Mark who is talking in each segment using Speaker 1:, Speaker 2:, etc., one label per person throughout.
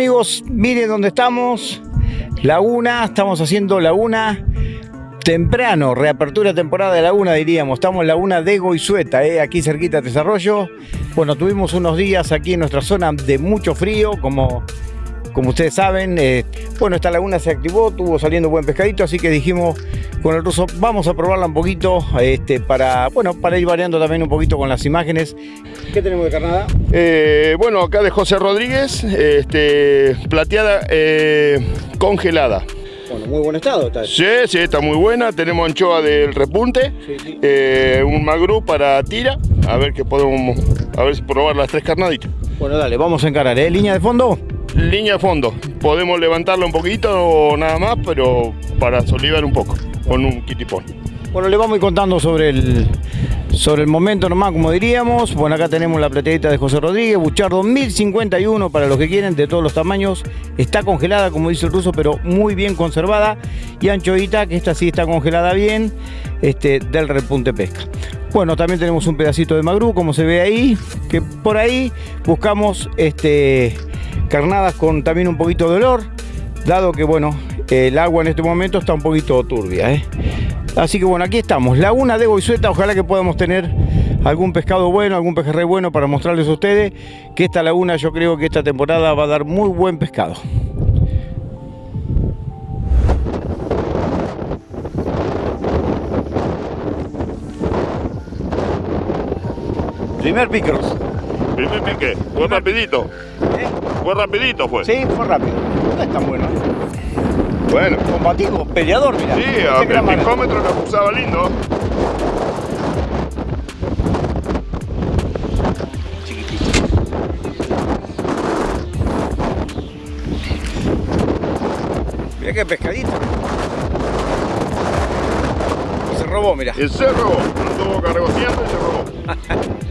Speaker 1: amigos, miren dónde estamos. Laguna, estamos haciendo Laguna temprano, reapertura temporada de Laguna diríamos. Estamos en Laguna de Goizueta, ¿eh? aquí cerquita de Desarrollo. Bueno, tuvimos unos días aquí en nuestra zona de mucho frío, como como ustedes saben, eh, bueno, esta laguna se activó, tuvo saliendo buen pescadito, así que dijimos con el ruso, vamos a probarla un poquito este, para, bueno, para ir variando también un poquito con las imágenes. ¿Qué tenemos de carnada?
Speaker 2: Eh, bueno, acá de José Rodríguez, este, plateada eh, congelada.
Speaker 1: Bueno, muy buen estado está.
Speaker 2: Sí, sí, está muy buena. Tenemos anchoa del repunte, un magru para tira. A ver qué podemos, a ver si probar las tres carnaditas.
Speaker 1: Bueno, dale, vamos a encarar, ¿eh? ¿Línea de fondo?
Speaker 2: Línea de fondo. Podemos levantarlo un poquito o nada más, pero para solivar un poco con un kitipón.
Speaker 1: Bueno, le vamos a ir contando sobre el, sobre el momento nomás, como diríamos. Bueno, acá tenemos la plateadita de José Rodríguez, Buchardo 1051 para los que quieren, de todos los tamaños. Está congelada, como dice el ruso, pero muy bien conservada. Y anchoita, que esta sí está congelada bien, este, del repunte pesca. Bueno, también tenemos un pedacito de magrú, como se ve ahí, que por ahí buscamos este carnadas con también un poquito de olor, dado que bueno, el agua en este momento está un poquito turbia. ¿eh? Así que bueno, aquí estamos, Laguna de Boisueta, ojalá que podamos tener algún pescado bueno, algún pejerrey bueno para mostrarles a ustedes que esta laguna yo creo que esta temporada va a dar muy buen pescado. Primer picros.
Speaker 2: Primer pique, fue rapidito. ¿Eh? Fue rapidito fue.
Speaker 1: Sí, fue rápido. No es tan bueno.
Speaker 2: Bueno.
Speaker 1: Combativo, peleador, mira.
Speaker 2: Sí, a el picómetro que pulsaba lindo.
Speaker 1: Mira qué pescadito. Y se robó, mira.
Speaker 2: Y se robó. Anduvo cargociendo y se robó.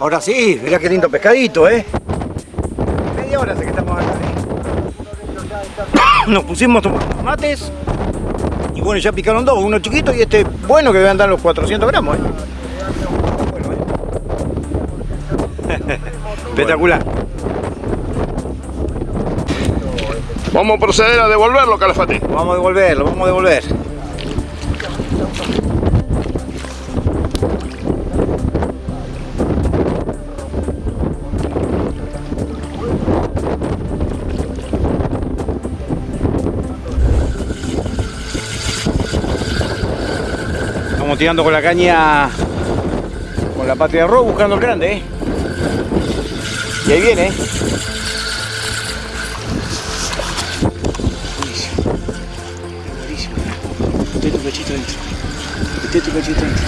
Speaker 1: Ahora sí, mirá qué lindo pescadito, ¿eh? Media hora hace que estamos acá, ¿eh? Nos pusimos tomates y bueno, ya picaron dos, uno chiquito y este bueno que debe andar los 400 gramos. ¿eh? Espectacular.
Speaker 2: Vamos a proceder a devolverlo, Calafate.
Speaker 1: Vamos a devolverlo, vamos a devolver. Tirando con la caña con la patria de arroz buscando el grande, ¿eh? Y ahí viene, ¿eh? Mete tu pechito dentro. Mete tu pechito dentro.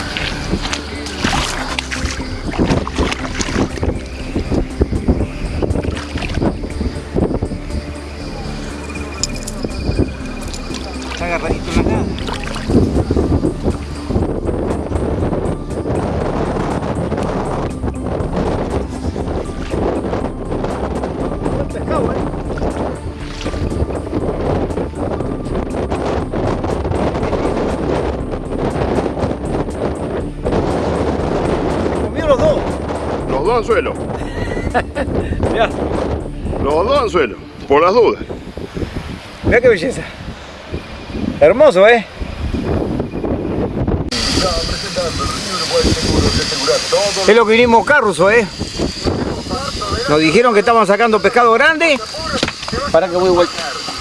Speaker 1: Dos
Speaker 2: anzuelos.
Speaker 1: Mirá,
Speaker 2: Los dos anzuelos. Por las dudas.
Speaker 1: mirá qué belleza. Hermoso, ¿eh? Es lo que vinimos a buscar, Ruso, ¿eh? Nos dijeron que estaban sacando pescado grande Para que voy vuelta.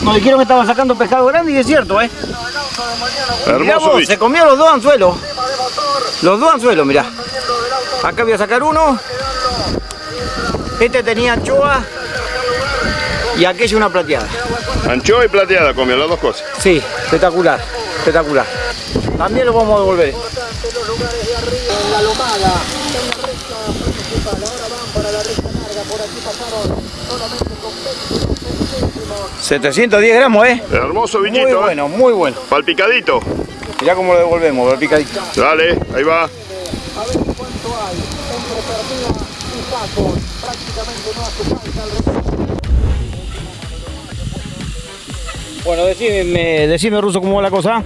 Speaker 1: Nos dijeron que estaban sacando pescado grande y es cierto, ¿eh? Mirá vos, se comió los dos anzuelos. Los dos anzuelos, mirá. Acá voy a sacar uno. Este tenía anchoa y aquella una plateada.
Speaker 2: Anchoa y plateada comió las dos cosas.
Speaker 1: Sí, espectacular, espectacular. También lo vamos a devolver. 710 gramos, ¿eh?
Speaker 2: Hermoso
Speaker 1: Muy
Speaker 2: bichito, ¿eh?
Speaker 1: bueno, muy bueno.
Speaker 2: Palpicadito.
Speaker 1: Mirá cómo lo devolvemos, el picadito.
Speaker 2: Dale, ahí va.
Speaker 1: Bueno, decime, decime Ruso, ¿cómo va la cosa?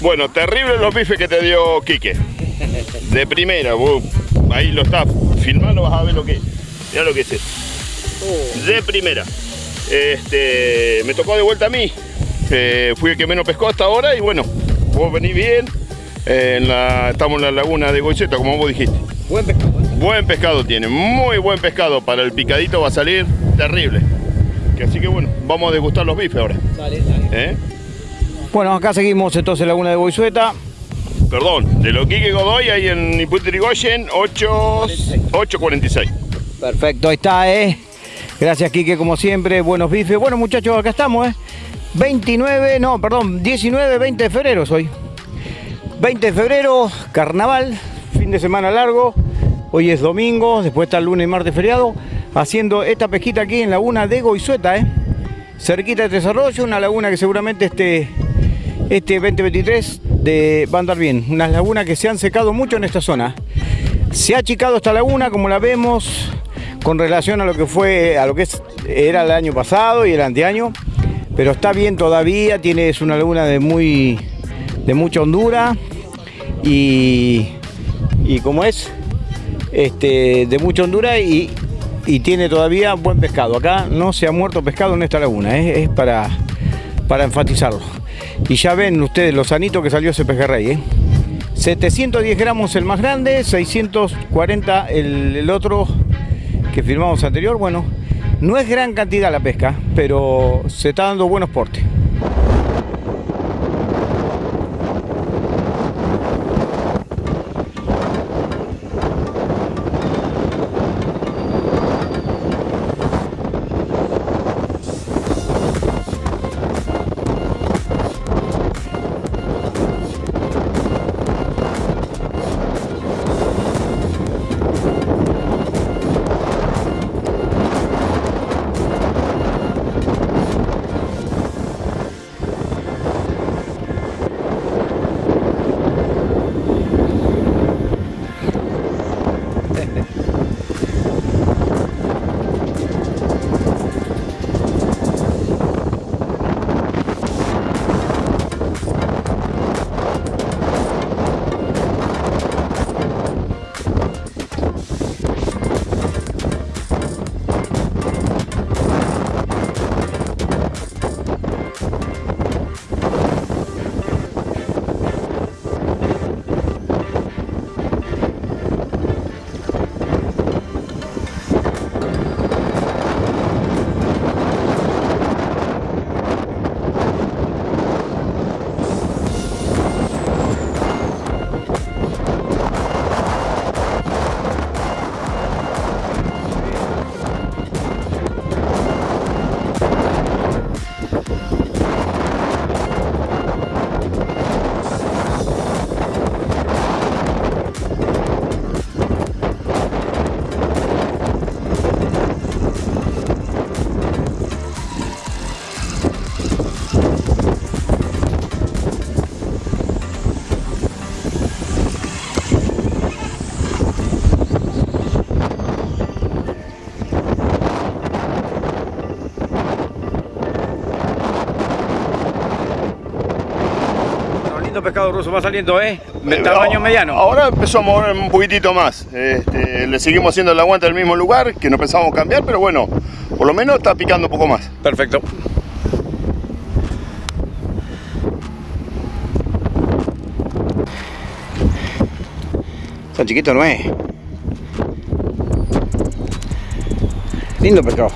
Speaker 2: Bueno, terrible los bifes que te dio Quique. De primera, vos ahí lo estás filmando, vas a ver lo que es. Mirá lo que es esto. De primera. Este, me tocó de vuelta a mí. Eh, fui el que menos pescó hasta ahora y bueno, vos venís bien. Eh, en la, estamos en la laguna de Goiceta, como vos dijiste.
Speaker 1: Buen pescado.
Speaker 2: Buen pescado tiene, muy buen pescado. Para el picadito va a salir terrible. Así que bueno, vamos a degustar los bifes ahora.
Speaker 1: Dale, dale.
Speaker 2: ¿eh?
Speaker 1: Bueno, acá seguimos entonces Laguna de Boisueta.
Speaker 2: Perdón, de lo Quique Godoy ahí en Iputrigoyen 8 8.46.
Speaker 1: Perfecto, ahí está, ¿eh? Gracias, Quique, como siempre. Buenos bifes. Bueno, muchachos, acá estamos, ¿eh? 29, no, perdón, 19, 20 de febrero soy. 20 de febrero, carnaval, fin de semana largo. Hoy es domingo, después está el lunes y martes feriado. Haciendo esta pesquita aquí en Laguna de Goizueta, ¿eh? Cerquita de Tres Arroyos, una laguna que seguramente este, este 2023 de, va a andar bien. Unas lagunas que se han secado mucho en esta zona. Se ha achicado esta laguna, como la vemos, con relación a lo que fue, a lo que era el año pasado y el anteaño, pero está bien todavía, tiene, es una laguna de muy, de mucha hondura y, y como es, este, de mucha hondura y, y tiene todavía buen pescado. Acá no se ha muerto pescado en esta laguna, ¿eh? es para, para enfatizarlo. Y ya ven ustedes lo sanito que salió ese pejerrey, ¿eh? 710 gramos el más grande, 640 el, el otro que firmamos anterior. Bueno, no es gran cantidad la pesca, pero se está dando buenos portes. Pescado ruso va saliendo, ¿eh? De tamaño mediano.
Speaker 2: Ahora empezó a mover un poquitito más. Este, le seguimos haciendo el aguante al mismo lugar, que no pensamos cambiar, pero bueno, por lo menos está picando un poco más.
Speaker 1: Perfecto. Tan chiquito no es. Lindo pescado.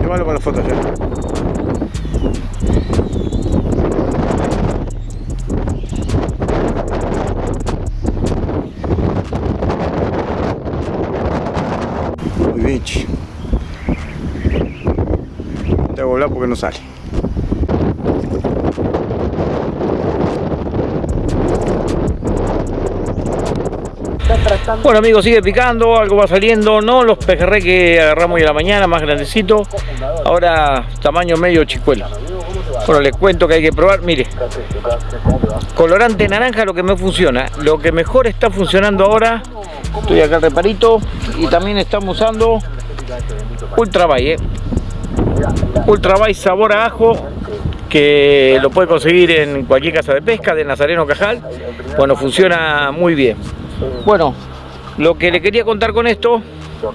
Speaker 3: Llévalo para la foto ya. Muy bien, chi. Te hago volar porque no sale. Bueno amigos, sigue picando, algo va saliendo, no los pejerrey que agarramos hoy la mañana, más grandecito, ahora tamaño medio chicuelo. Bueno, les cuento que hay que probar, mire, colorante naranja lo que me funciona, lo que mejor está funcionando ahora, estoy acá reparito y también estamos usando Ultra Bay, eh. Ultra Bay sabor a ajo, que lo puede conseguir en cualquier casa de pesca de Nazareno Cajal, bueno, funciona muy bien. Bueno, lo que le quería contar con esto,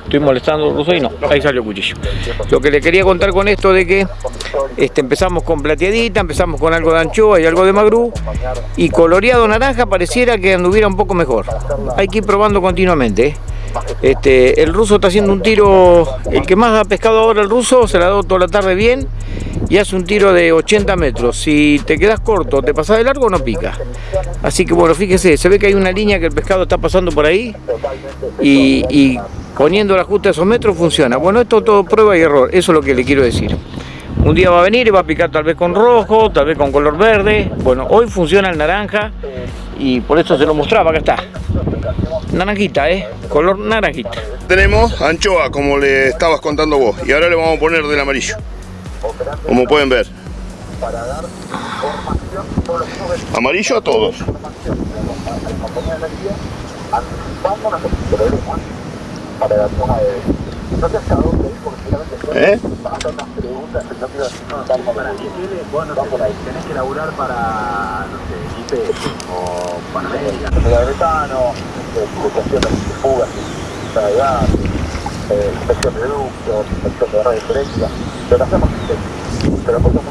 Speaker 3: estoy molestando ruso y no, ahí salió el cuchillo. Lo que le quería contar con esto de que este, empezamos con plateadita, empezamos con algo de anchoa y algo de magrú y coloreado naranja pareciera que anduviera un poco mejor. Hay que ir probando continuamente. ¿eh? Este, el ruso está haciendo un tiro, el que más ha pescado ahora el ruso, se la ha dado toda la tarde bien y hace un tiro de 80 metros. Si te quedas corto, te pasas de largo, no pica. Así que bueno, fíjese, se ve que hay una línea que el pescado está pasando por ahí y, y poniendo el ajuste a esos metros funciona. Bueno, esto todo prueba y error, eso es lo que le quiero decir. Un día va a venir y va a picar tal vez con rojo, tal vez con color verde. Bueno, hoy funciona el naranja y por eso se lo mostraba, acá está. Naranjita, ¿eh? Color naranjita.
Speaker 2: Tenemos anchoa, como le estabas contando vos, y ahora le vamos a poner del amarillo. Como pueden ver. Amarillo a todos. ¿Eh?
Speaker 4: tenés que laburar para, no sé, IP o Panamérica. Metropolitano, cuestión de fugas, de gas, inspección de ductos, inspección de radio diferencia. Lo que hacemos es pero por mucho.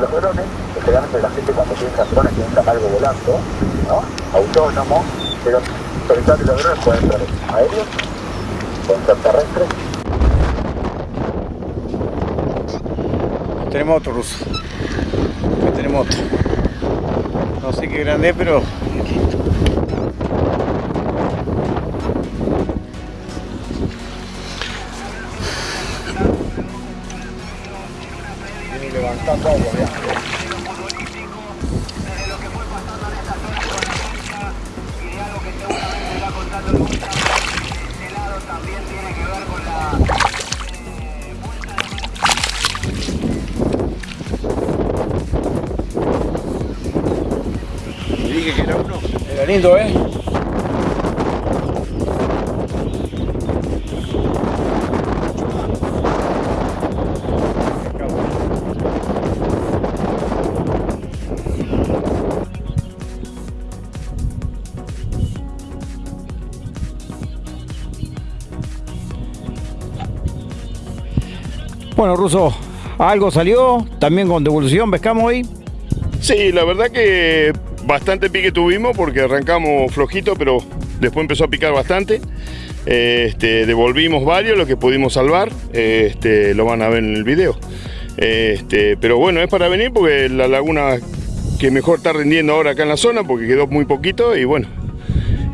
Speaker 4: Los drones, generalmente la gente cuando piensa drones piensa algo volando, ¿no? Autónomo, pero todo los drones pueden ser aéreos, pueden ser terrestres,
Speaker 3: Tenemos otro ruso. Tenemos otro. No sé qué grande es, pero
Speaker 4: Viene levantando agua, ya.
Speaker 3: Lindo, ¿eh? Bueno, Ruso, algo salió, también con devolución, pescamos hoy.
Speaker 2: Sí, la verdad que bastante pique tuvimos porque arrancamos flojito, pero después empezó a picar bastante. Este, devolvimos varios, lo que pudimos salvar, este, lo van a ver en el video. Este, pero bueno, es para venir porque la laguna que mejor está rindiendo ahora acá en la zona porque quedó muy poquito y bueno,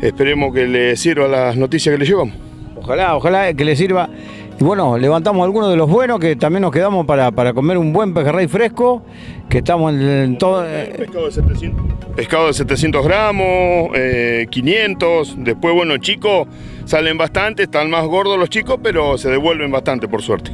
Speaker 2: esperemos que le sirva las noticias que le llevamos.
Speaker 3: Ojalá, ojalá que le sirva. Y bueno, levantamos algunos de los buenos que también nos quedamos para, para comer un buen pejerrey fresco, que estamos en, todo... eh,
Speaker 2: Pescado de 700, pescado de 700 gramos, eh, 500, después bueno chicos salen bastante, están más gordos los chicos, pero se devuelven bastante por suerte.